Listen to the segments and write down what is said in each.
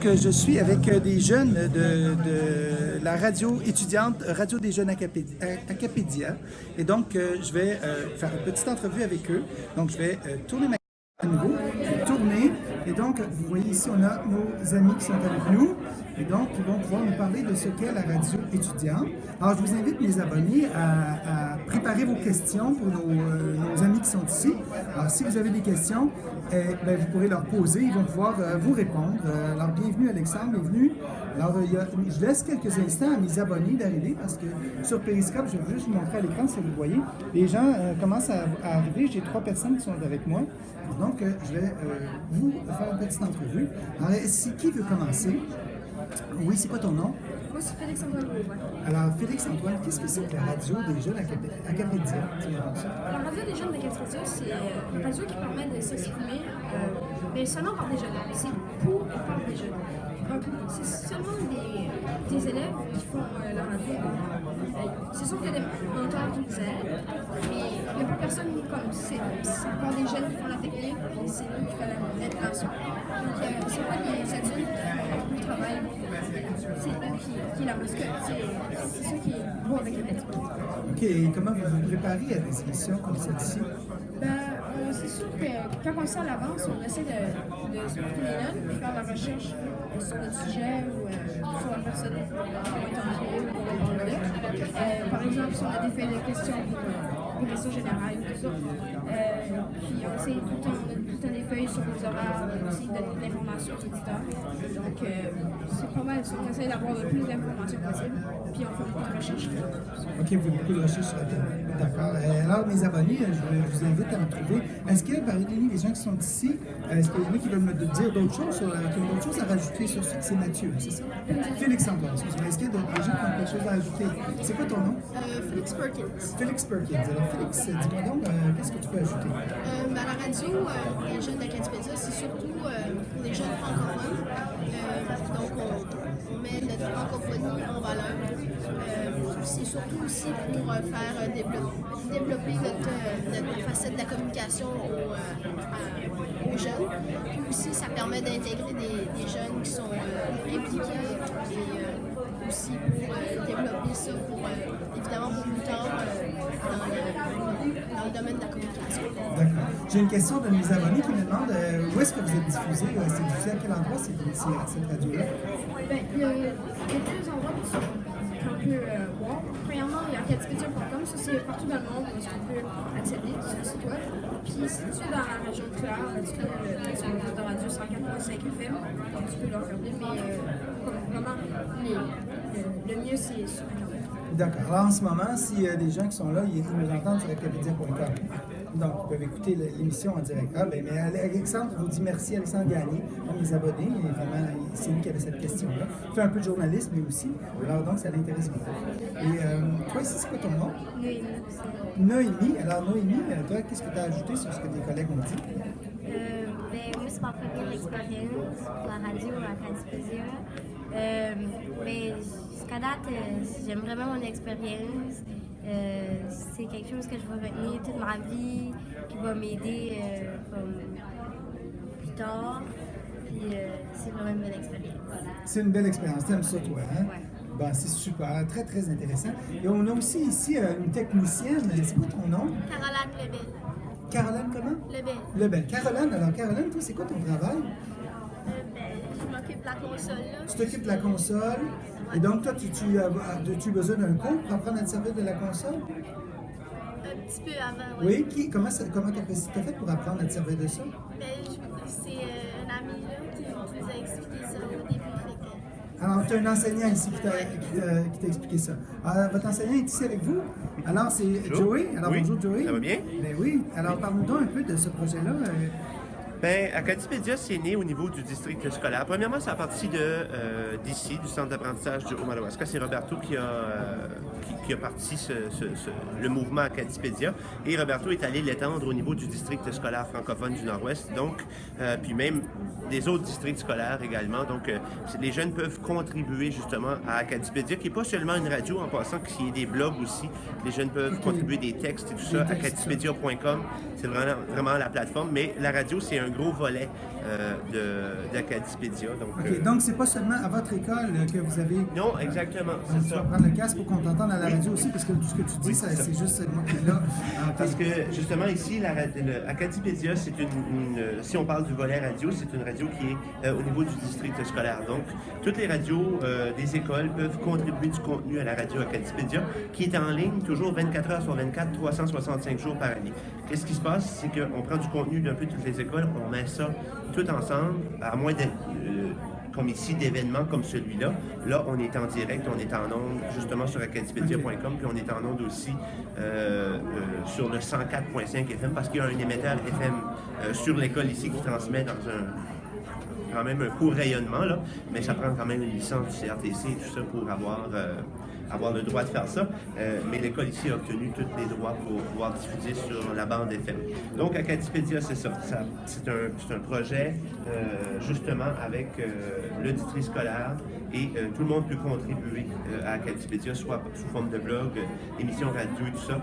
que je suis avec euh, des jeunes de, la radio étudiante Radio des jeunes Acapé- Acapédia. Et donc, euh, je vais euh, faire une petite entrevue avec eux. Donc, je vais euh, tourner ma à nouveau. Je vais tourner. Et donc, vous voyez ici, on a nos amis qui sont avec nous. Et donc, ils vont pouvoir nous parler de ce qu'est la radio étudiante. Alors, je vous invite, mes abonnés, à, préparer vos questions pour nos, euh, nos amis qui sont ici. Alors, si vous avez des questions, eh, ben, vous pourrez leur poser. Ils vont pouvoir euh, vous répondre. Euh, alors, bienvenue, Alexandre, bienvenue. Alors, je laisse quelques instants à mes abonnés d'arriver parce que sur Periscope, je vais juste vous montrer à l'écran si vous voyez. Les gens commencent à, à arriver. J'ai trois personnes qui sont avec moi. Donc, je vais vous faire une petite entrevue. Alors, si qui veut commencer? Oui, c'est quoi ton nom? Moi, c'est Félix Antoine Bourgoin. Alors, Félix-Antoine, qu'est-ce que c'est que la radio des jeunes à Capédia? La radio des jeunes de Capitole, c'est euh, une radio qui permet de s'exprimer, euh, mais seulement par des jeunes. C'est pour et par des jeunes. C'est seulement des, des élèves qui font euh, la radio. Euh, y a des mentors qui nous aident, mais il n'y a pas personne comme c'est c'est encore des jeunes qui font la technique, et c'est eux qui font la- l'intégration. Donc, euh, c'est pas des adultes qui font le travail. C'est eux qui, qui la parce que c'est ça qui est beau avec la méthode. OK, et comment vous vous préparez à des émissions comme celle-ci? Ben, euh, c'est sûr que quand on le sait à l'avance, on essaie de, de se porter les notes, puis faire la recherche euh, sur notre sujet ou euh, sur la personne qui va être envoyée ou qu'on. Euh, par exemple, si on a des faits de questions pour, euh, les questions générales, tout ça. Euh, puis on essaie tout le temps, le des feuilles sur nos horaires, de donner Donc, euh, c'est pas mal ça. On essaie d'avoir le plus d'informations possible, puis on fait beaucoup de recherches. OK, vous faites beaucoup de recherches sur Internet. D'accord. Euh, Alors, mes abonnés, euh, je, vous- invite à me trouver. Est-ce que, parmi les gens qui sont ici, est-ce qu'il y en a qui veulent me dire d'autres choses, sur, qui ont d'autres choses à rajouter sur ce c'est Mathieu, c'est ça? Félix-Antoine, excuse-moi. Est-ce qu'il y a d'autres gens qui ont quelque chose à ajouter? C'est quoi ton nom? Euh, Félix Perkins. Félix Perkins. Alors, Félix, dis-moi donc, euh, qu'est-ce que tu peux ajouter? Euh, ben, la radio, euh, les jeunes d'Acadipédia, c'est surtout euh, pour les jeunes Euh, donc, on, met notre francophonie en valeur. Euh, c'est surtout aussi pour euh, faire développer, notre, notre facette de la communication aux, aux jeunes. Puis aussi, ça permet d'intégrer des, des jeunes qui sont impliqués et aussi pour développer ça pour, évidemment, pour plus tard dans, le, domaine de la communication. D'accord. J'ai une question de mes abonnés qui me demandent euh, où est-ce que vous êtes diffusé? Euh, C'est diffusé à quel endroit, c'est, c'est- cette radio-là? Ben, il y a il y a plusieurs endroits qu'on peut euh, voir. Premièrement, il y a acadipédia.com, ça c'est partout dans le monde où est-ce qu'on peut accéder sur le site web. Puis si tu es dans la région de Clare, tu peux euh, sur le de radio 104.5 FM, donc tu peux le regarder, mais euh, comme vraiment, les- le, le mieux c'est sur Internet. D'accord. Alors, en ce moment, s'il y a des gens qui sont là, ils nous entendent sur acapédia.com. Donc, ils peuvent écouter l'émission en direct. Ah, ben, mais Alexandre vous dit merci, Alexandre Gagné, à mes abonnés. Et vraiment, c'est lui qui avait cette question-là. Il fait un peu de journalisme, lui aussi. Alors, donc, ça l'intéresse beaucoup. Et euh, toi, ici, c'est quoi ton nom? Noémie. Alors, Noémie, euh, toi, qu'est-ce que tu as ajouté sur ce que tes collègues ont dit? Euh, ben, moi, c'est ma première expérience pour la radio à Cadipédia. Euh, mais jusqu'à date, euh, j'aime vraiment mon expérience. Euh, c'est quelque chose que je vais retenir toute ma vie, qui va m'aider euh, plus tard. Puis euh, c'est vraiment une belle expérience. C'est une belle expérience. T'aimes ça, toi, hein? Ouais. Ben, c'est super, très, très intéressant. Et on a aussi ici une technicienne. C'est quoi ton nom? Caroline Lebel. Caroline, comment? Lebel. Lebel. Caroline, alors Caroline, toi, c'est quoi ton travail? Euh, ben, je m'occupe de la console. Là. Tu t'occupes de la console. Et donc, toi, tu, tu, as, as-tu besoin d'un cours pour apprendre à te servir de la console? Un petit peu avant, Oui. Qui, comment ça- comment tu as, fait pour apprendre à te servir de ça? Ben, je- c'est euh, un ami là, qui, qui nous a expliqué ça au début. Alors, tu as un enseignant ici qui t'a, qui t'a- qui t'a expliqué ça. Alors, votre enseignant est ici avec vous. Alors, c'est Joey. Alors, Oui. bonjour, Joey. Ça va bien? Ben oui. Alors, parle-nous donc un peu de ce projet-là. Ben, Acadipédia, c'est né au niveau du district scolaire. Premièrement, c'est à partir de, euh, d'ici, du centre d'apprentissage de Haut-Madawaska. C'est Roberto qui a, euh, qui, qui a parti ce- ce- ce- le mouvement Acadipédia. Et Roberto est allé l'étendre au niveau du district scolaire francophone du Nord-Ouest. Donc, euh, puis même des autres districts scolaires également. Donc, euh, les jeunes peuvent contribuer justement à Acadipédia, qui n'est pas seulement une radio en passant, qu'il y ait des blogs aussi. Les jeunes peuvent contribuer des textes et tout ça. Acadipédia.com, c'est vraiment, vraiment la plateforme. Mais la radio, c'est un gros volet euh, d'Acadipédia. Donc, OK, euh, donc c'est pas seulement à votre école que vous avez... non, exactement, tu vas prendre le casque pour qu'on t'entende à la radio aussi, parce que tout ce que tu dis, Oui, c'est juste moi qui est là. Parce que justement ici, la, ra- le- Acadipédia, c'est une, une- si on parle du volet radio, c'est une radio qui est euh, au niveau du district scolaire. Donc, toutes les radios euh, des écoles peuvent contribuer du contenu à la radio Acadipédia, qui est en ligne toujours 24 heures sur 24, 365 jours par année. Qu'est-ce qui se passe? C'est qu'on prend du contenu d'un peu toutes les écoles, on met ça tout ensemble, à moins euh, comme ici, d'événements comme celui-là. Là, on est en direct, on est en ondes justement sur acadipedia.com, puis on est en ondes aussi euh, euh, sur le 104.5 FM parce qu'il y a un émetteur FM sur l'école ici qui transmet dans un quand même un court rayonnement, là, mais ça prend quand même une licence du CRTC et tout ça pour avoir, avoir le droit de faire ça. Euh, mais l'école ici a obtenu tous les droits pour pouvoir diffuser sur la bande FM. Donc, Acadipédia, c'est ça. C'est un, projet, euh, justement, avec euh, le district scolaire et tout le monde peut contribuer à Acadipédia, soit sous forme de blog, émissions radio tout ça.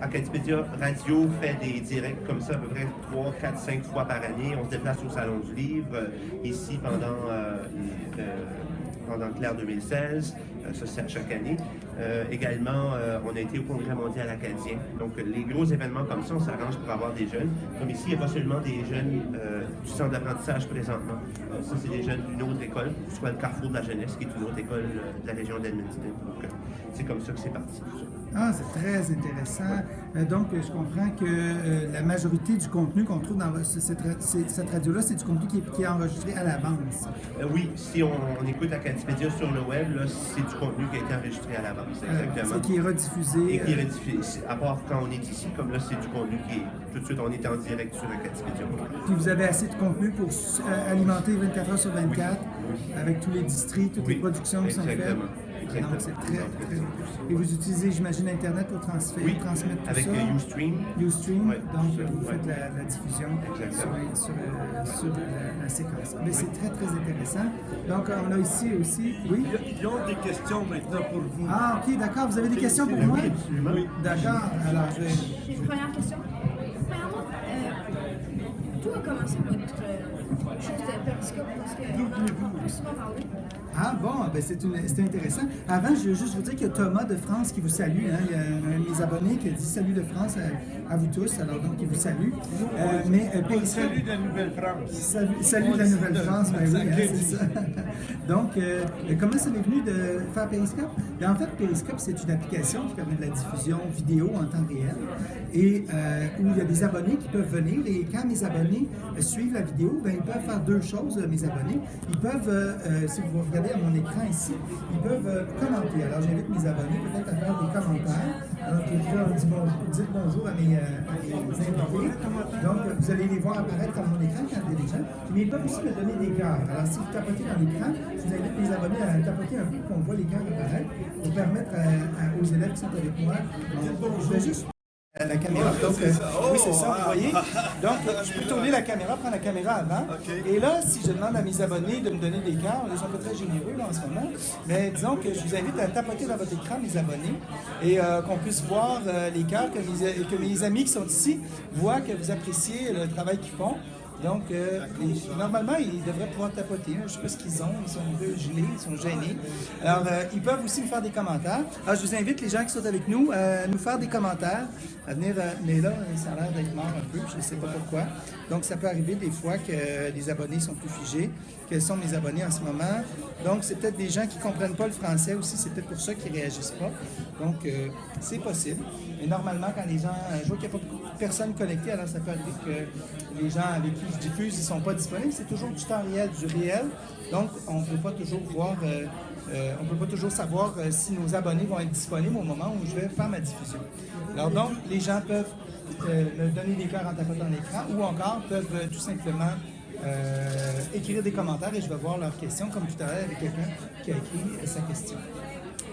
Acadipédia Radio fait des directs comme ça à peu près 3, 4, 5 fois par année. On se déplace au Salon du Livre, ici pendant, pendant Claire 2016. Euh, ça, c'est à chaque année. Euh, également, euh, on a été au Congrès mondial acadien. Donc, les gros événements comme ça, on s'arrange pour avoir des jeunes. Comme ici, il n'y a pas seulement des jeunes du centre d'apprentissage présentement. Ça, c'est des jeunes d'une autre école, soit le Carrefour de la jeunesse, qui est une autre école de la région d'Edmundston. Donc, c'est comme ça que c'est parti. Ah, c'est très intéressant. Euh, donc, je comprends que euh, la majorité du contenu qu'on trouve dans ce- cette, cette radio-là, c'est du contenu qui est, qui est enregistré à l'avance. Euh, oui, si on, on écoute Acadipédia sur le web, c'est du contenu qui a été enregistré à l'avance, Euh, exactement. c'est qui est rediffusé. Et qui est rediffusé. À part quand on est ici, comme là, c'est du contenu qui est tout de suite, on est en direct sur Acadipédia. Puis vous avez assez de contenu pour alimenter 24 heures sur 24 avec tous les districts, toutes Oui, les productions qui sont faites. exactement. Exactement. Donc c'est très, très. Et vous utilisez, j'imagine, Internet pour transférer, Oui, transmettre tout avec ça? euh, Ustream. Ustream, Oui, donc vous ouais. faites la, la diffusion sur, Exactement. sur, euh, sur la, la séquence. Mais c'est très, très intéressant. Donc, euh, on a ici aussi, oui? Ils ont des questions maintenant pour vous. Ah, ok, d'accord. Vous avez des questions pour moi? Oui, absolument. D'accord. Alors, je vais... J'ai une première question. Premièrement, euh, d'où a commencé votre euh, chose de périscope? Parce que on peut souvent parler. Ah bon, ben c'est intéressant. Avant, je veux juste vous dire qu'il y a Thomas de France qui vous salue. hein. Il y a un de mes abonnés qui a dit salut de France à, à vous tous. Alors donc, il vous salue. Euh, mais euh, Salut de la Nouvelle-France. Salut, salut de la Nouvelle-France, ben oui, hein, c'est ça. Donc, euh, comment ça m'est venu de faire Periscope? Ben, en fait, Periscope, c'est une application qui permet de la diffusion vidéo en temps réel et où il y a des abonnés qui peuvent venir et quand mes abonnés suivent la vidéo, ben, ils peuvent faire deux choses, mes abonnés. Ils peuvent, si vous regardez à mon écran ici, ils peuvent euh, commenter. Alors, j'invite mes abonnés peut-être à faire des commentaires. Alors, quelqu'un dit bon, dites bonjour à mes, euh, à mes invités. Donc, euh, vous allez les voir apparaître à mon écran quand il y a des gens. Mais ils peuvent aussi me donner des cœurs. Alors, si vous tapotez dans l'écran, je vous invite mes abonnés à tapoter un peu pour qu'on voit les cœurs apparaître pour permettre à- aux élèves qui sont avec moi. Juste euh, la caméra. Donc, euh, oui, c'est ça, vous voyez. Donc, euh, je peux tourner la caméra, prendre la caméra avant. Et là, si je demande à mes abonnés de me donner des cœurs, ils sont pas très généreux là, en ce moment, mais disons que je vous invite à tapoter dans votre écran, mes abonnés, et euh, qu'on puisse voir euh, les cœurs, que mes, que mes amis qui sont ici voient que vous appréciez le travail qu'ils font. Donc, euh, normalement, ils devraient pouvoir tapoter. hein. Je ne sais pas ce qu'ils ont. Ils sont un peu gelés, ils sont gênés. Alors, euh, ils peuvent aussi me faire des commentaires. Alors, je vous invite, les gens qui sont avec nous, à nous faire des commentaires, à venir. euh, mais là, ça a l'air d'être mort un peu, je ne sais pas pourquoi. Donc, ça peut arriver des fois que euh, les abonnés sont plus figés. Quels sont mes abonnés en ce moment? Donc, c'est peut-être des gens qui ne comprennent pas le français aussi. C'est peut-être pour ça qu'ils ne réagissent pas. Donc, euh, c'est possible. Mais normalement, quand les gens. euh, Je vois qu'il n'y a pas beaucoup de personnes connectées, alors ça peut arriver que les gens avec qui je diffuse, ils ne sont pas disponibles. C'est toujours du temps réel, du réel. Donc, on ne peut pas toujours voir. euh, euh, on peut pas toujours savoir euh, si nos abonnés vont être disponibles au moment où je vais faire ma diffusion. Alors donc, les gens peuvent me donner des cœurs en tapotant l'écran ou encore peuvent tout simplement écrire des commentaires et je vais voir leurs questions, comme tout à l'heure avec quelqu'un qui a écrit sa question.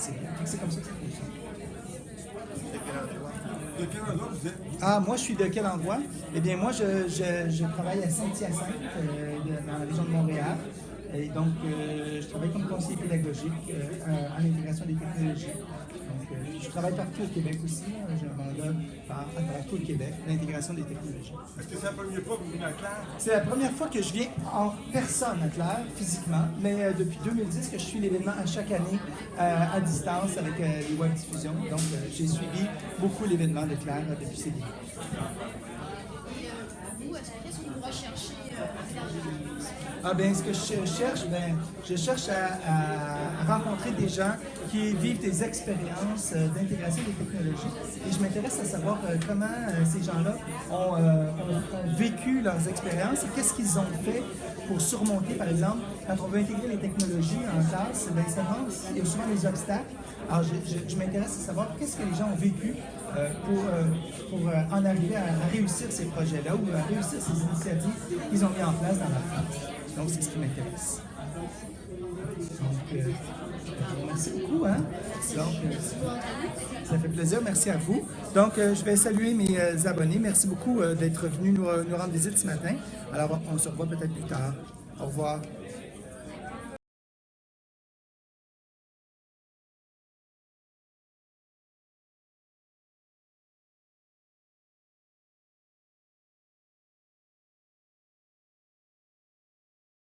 C'est comme ça que ça fonctionne. De quel endroit? Vous êtes? Ah, moi, je suis de quel endroit? Eh bien, moi, je, je- je travaille à Saint-Hyacinthe, euh, dans la région de Montréal. Et donc, euh, je travaille comme conseiller pédagogique euh, à l'intégration des technologies. Je travaille partout au Québec aussi. hein. J'ai un mandat par- à travers tout le Québec, l'intégration des technologies. Est-ce que c'est la première fois que vous venez à Claire? C'est la première fois que je viens en personne à Claire, physiquement, mais euh, depuis 2010 que je suis l'événement à chaque année euh, à distance avec euh, les web diffusions. Donc, euh, j'ai suivi beaucoup l'événement de Claire euh, depuis ses débuts. Et euh, vous, est-ce- qu'est-ce que vous recherchez euh, Ah ben, ce que je cherche, ben, je cherche à, rencontrer des gens qui vivent des expériences euh, d'intégration des technologies. Et je m'intéresse à savoir euh, comment euh, ces gens-là ont, vécu leurs expériences et qu'est-ce qu'ils ont fait pour surmonter, par exemple, quand on veut intégrer les technologies en classe, ben, il y a souvent des obstacles. Alors, je, m'intéresse à savoir qu'est-ce que les gens ont vécu pour, pour en arriver à, réussir ces projets-là ou à réussir ces initiatives qu'ils ont mis en place dans leur classe. Donc, c'est ce qui m'intéresse. Donc, euh, beaucoup. Hein? Donc, euh, ça fait plaisir. Merci à vous. Donc, euh, je vais saluer mes euh, abonnés. Merci beaucoup d'être venus nous, nous rendre visite ce matin. Alors, on se revoit peut-être plus tard. Au revoir.